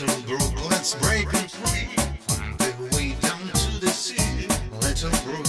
Little brook, let's break it free. Find a way down to the sea. Little brook,